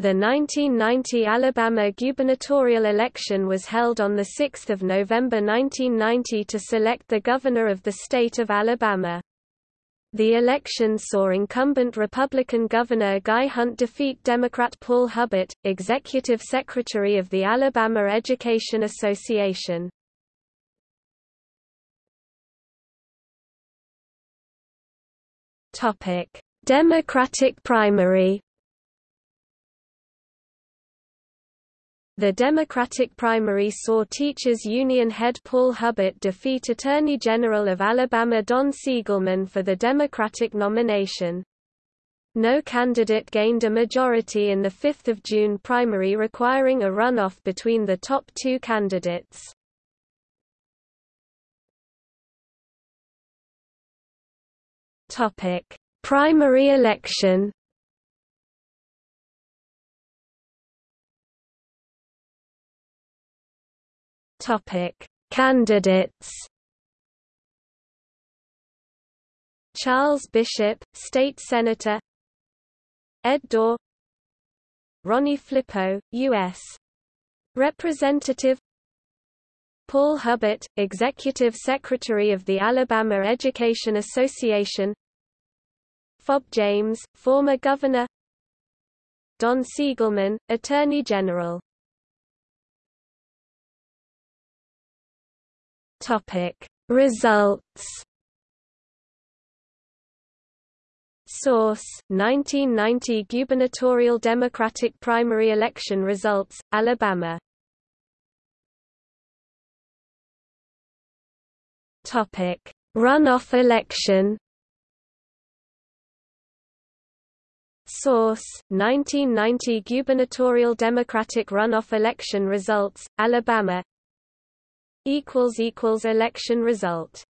The 1990 Alabama gubernatorial election was held on 6 November 1990 to select the governor of the state of Alabama. The election saw incumbent Republican Governor Guy Hunt defeat Democrat Paul Hubbard, executive secretary of the Alabama Education Association. Democratic primary The Democratic primary saw Teachers Union head Paul Hubbard defeat Attorney General of Alabama Don Siegelman for the Democratic nomination. No candidate gained a majority in the 5 June primary requiring a runoff between the top two candidates. Primary election Topic: Candidates. Charles Bishop, state senator. Ed Dorr. Ronnie Flippo, U.S. Representative. Paul Hubbard, Executive Secretary of the Alabama Education Association Fob James, former governor Don Siegelman, Attorney General Topic. Results Source 1990 gubernatorial Democratic primary election results Alabama. Topic. Runoff election Source 1990 gubernatorial Democratic runoff election results Alabama election result